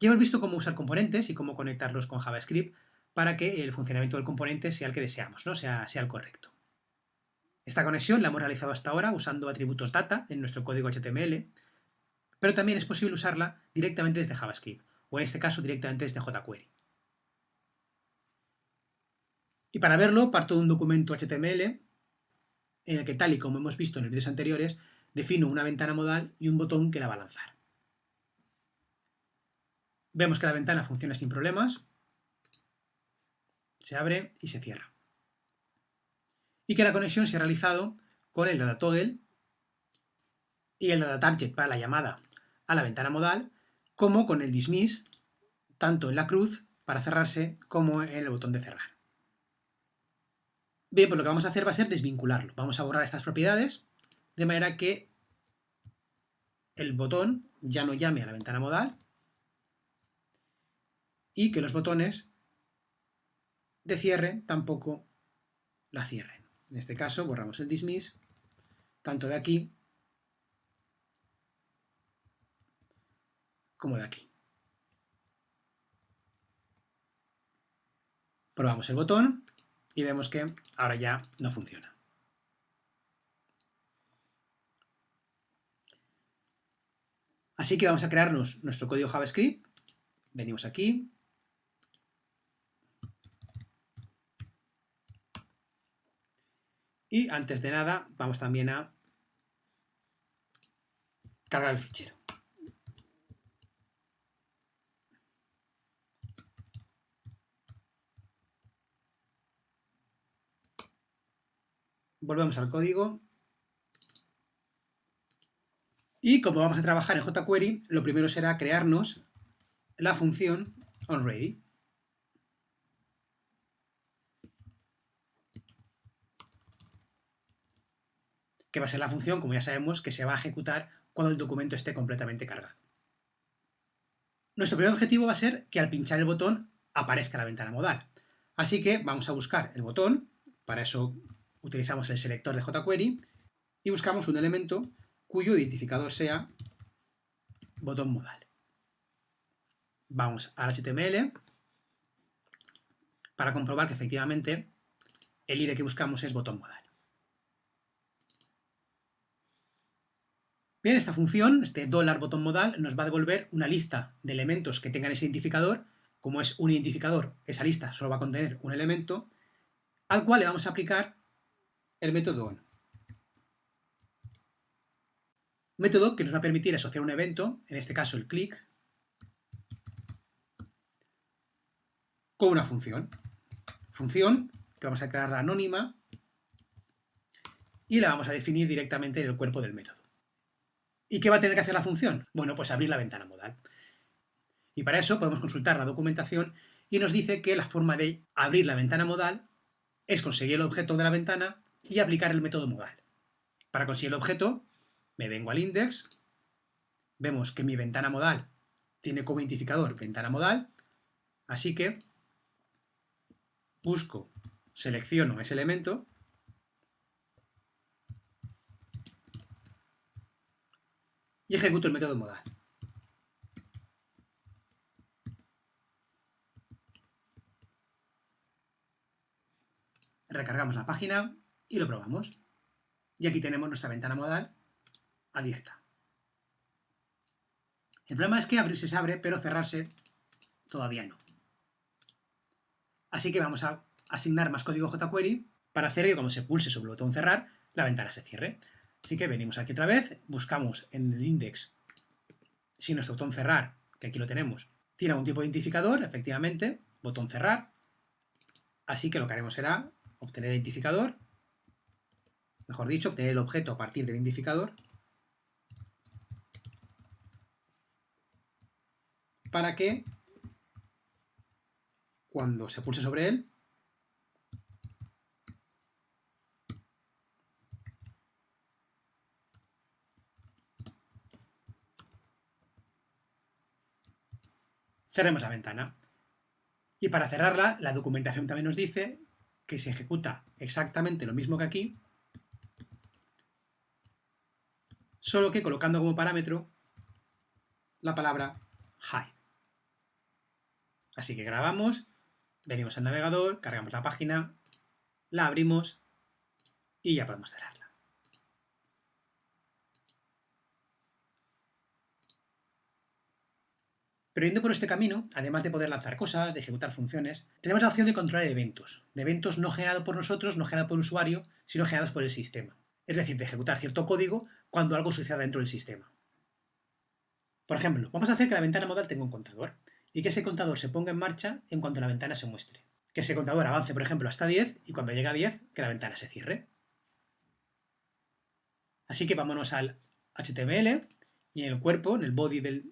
Ya hemos visto cómo usar componentes y cómo conectarlos con JavaScript para que el funcionamiento del componente sea el que deseamos, ¿no? sea, sea el correcto. Esta conexión la hemos realizado hasta ahora usando atributos data en nuestro código HTML, pero también es posible usarla directamente desde JavaScript, o en este caso directamente desde jQuery. Y para verlo parto de un documento HTML en el que, tal y como hemos visto en los vídeos anteriores, defino una ventana modal y un botón que la va a lanzar. Vemos que la ventana funciona sin problemas, se abre y se cierra. Y que la conexión se ha realizado con el data toggle y el data target para la llamada a la ventana modal, como con el dismiss, tanto en la cruz para cerrarse como en el botón de cerrar. Bien, pues lo que vamos a hacer va a ser desvincularlo. Vamos a borrar estas propiedades de manera que el botón ya no llame a la ventana modal y que los botones de cierre tampoco la cierren. En este caso borramos el dismiss, tanto de aquí como de aquí. Probamos el botón y vemos que ahora ya no funciona. Así que vamos a crearnos nuestro código JavaScript. Venimos aquí. Y antes de nada, vamos también a cargar el fichero. volvemos al código. Y como vamos a trabajar en jQuery, lo primero será crearnos la función onReady. Que va a ser la función, como ya sabemos, que se va a ejecutar cuando el documento esté completamente cargado. Nuestro primer objetivo va a ser que al pinchar el botón aparezca la ventana modal. Así que vamos a buscar el botón, para eso utilizamos el selector de jQuery y buscamos un elemento cuyo identificador sea botón modal. Vamos al HTML para comprobar que efectivamente el ID que buscamos es botón modal. Bien, esta función, este dólar botón modal, nos va a devolver una lista de elementos que tengan ese identificador. Como es un identificador, esa lista solo va a contener un elemento, al cual le vamos a aplicar el método on. Método que nos va a permitir asociar un evento, en este caso el click, con una función. Función que vamos a declarar anónima y la vamos a definir directamente en el cuerpo del método. ¿Y qué va a tener que hacer la función? Bueno, pues abrir la ventana modal. Y para eso podemos consultar la documentación y nos dice que la forma de abrir la ventana modal es conseguir el objeto de la ventana y aplicar el método modal. Para conseguir el objeto, me vengo al index, vemos que mi ventana modal tiene como identificador ventana modal, así que busco, selecciono ese elemento y ejecuto el método modal. Recargamos la página y lo probamos. Y aquí tenemos nuestra ventana modal abierta. El problema es que abrirse se abre, pero cerrarse todavía no. Así que vamos a asignar más código jQuery para hacer que cuando se pulse sobre el botón cerrar, la ventana se cierre. Así que venimos aquí otra vez, buscamos en el index si nuestro botón cerrar, que aquí lo tenemos, tiene algún tipo de identificador, efectivamente, botón cerrar. Así que lo que haremos será obtener el identificador mejor dicho, obtener el objeto a partir del identificador para que cuando se pulse sobre él cerremos la ventana. Y para cerrarla, la documentación también nos dice que se ejecuta exactamente lo mismo que aquí, solo que colocando como parámetro la palabra hide. Así que grabamos, venimos al navegador, cargamos la página, la abrimos y ya podemos cerrarla. Pero yendo por este camino, además de poder lanzar cosas, de ejecutar funciones, tenemos la opción de controlar eventos, de eventos no generados por nosotros, no generados por el usuario, sino generados por el sistema. Es decir, de ejecutar cierto código cuando algo suceda dentro del sistema. Por ejemplo, vamos a hacer que la ventana modal tenga un contador y que ese contador se ponga en marcha en cuanto la ventana se muestre. Que ese contador avance, por ejemplo, hasta 10 y cuando llegue a 10, que la ventana se cierre. Así que vámonos al HTML y en el cuerpo, en el body de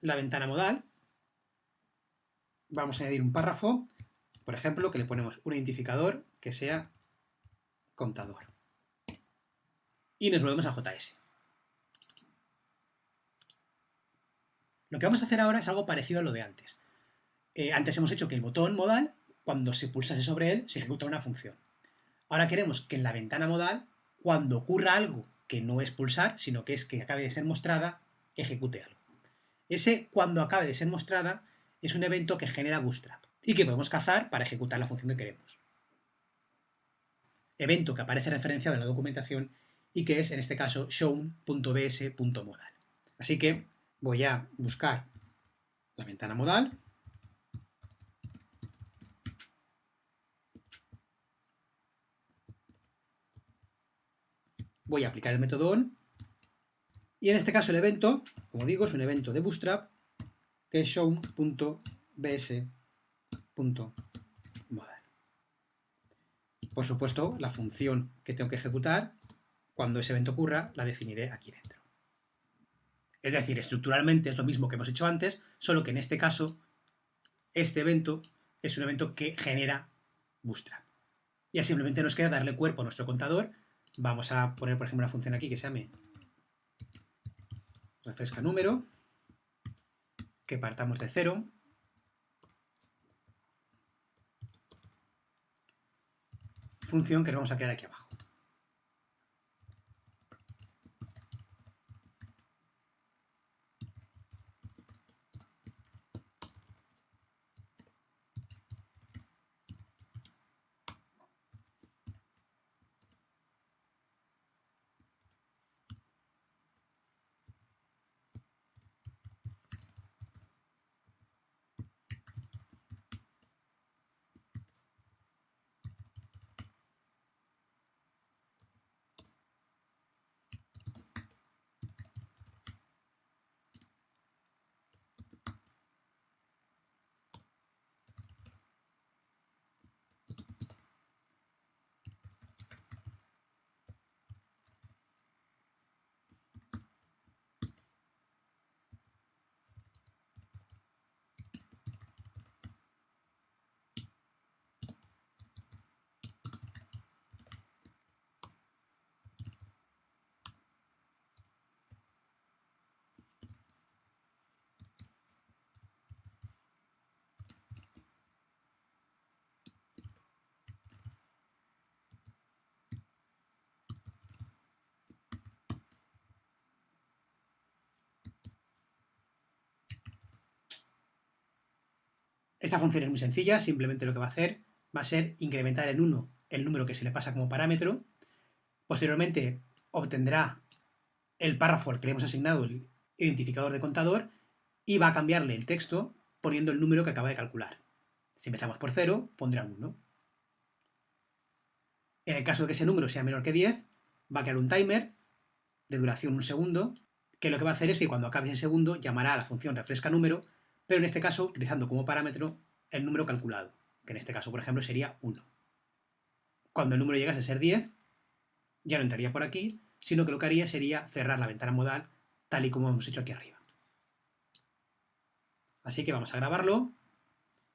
la ventana modal, vamos a añadir un párrafo, por ejemplo, que le ponemos un identificador que sea contador. Y nos volvemos a JS. Lo que vamos a hacer ahora es algo parecido a lo de antes. Eh, antes hemos hecho que el botón modal, cuando se pulsase sobre él, se ejecuta una función. Ahora queremos que en la ventana modal, cuando ocurra algo que no es pulsar, sino que es que acabe de ser mostrada, ejecute algo. Ese cuando acabe de ser mostrada es un evento que genera Bootstrap y que podemos cazar para ejecutar la función que queremos. Evento que aparece referenciado en la documentación y que es, en este caso, shown.bs.modal. Así que voy a buscar la ventana modal voy a aplicar el método on y en este caso el evento, como digo, es un evento de Bootstrap que es shown.bs.modal. Por supuesto, la función que tengo que ejecutar, cuando ese evento ocurra, la definiré aquí dentro. Es decir, estructuralmente es lo mismo que hemos hecho antes, solo que en este caso, este evento es un evento que genera Bootstrap. Y simplemente nos queda darle cuerpo a nuestro contador Vamos a poner, por ejemplo, una función aquí que se llame refresca número, que partamos de cero. Función que vamos a crear aquí abajo. Esta función es muy sencilla, simplemente lo que va a hacer va a ser incrementar en 1 el número que se le pasa como parámetro, posteriormente obtendrá el párrafo al que le hemos asignado el identificador de contador y va a cambiarle el texto poniendo el número que acaba de calcular. Si empezamos por 0, pondrá un 1. En el caso de que ese número sea menor que 10, va a crear un timer de duración un segundo, que lo que va a hacer es que cuando acabe ese segundo llamará a la función refresca número pero en este caso utilizando como parámetro el número calculado, que en este caso, por ejemplo, sería 1. Cuando el número llegase a ser 10, ya no entraría por aquí, sino que lo que haría sería cerrar la ventana modal tal y como hemos hecho aquí arriba. Así que vamos a grabarlo,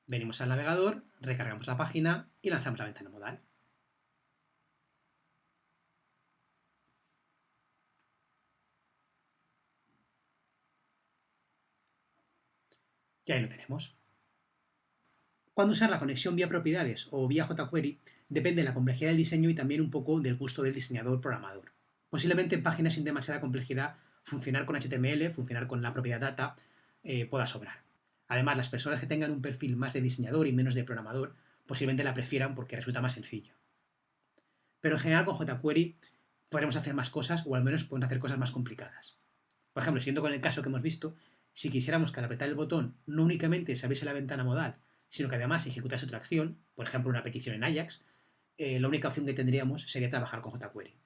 venimos al navegador, recargamos la página y lanzamos la ventana modal. Y ahí lo tenemos. Cuando usar la conexión vía propiedades o vía jQuery depende de la complejidad del diseño y también un poco del gusto del diseñador programador. Posiblemente en páginas sin demasiada complejidad funcionar con HTML, funcionar con la propiedad data, eh, pueda sobrar. Además, las personas que tengan un perfil más de diseñador y menos de programador posiblemente la prefieran porque resulta más sencillo. Pero en general con jQuery podremos hacer más cosas o al menos podemos hacer cosas más complicadas. Por ejemplo, siendo con el caso que hemos visto, si quisiéramos que al apretar el botón no únicamente se abriese la ventana modal, sino que además ejecutase otra acción, por ejemplo una petición en Ajax, eh, la única opción que tendríamos sería trabajar con jQuery.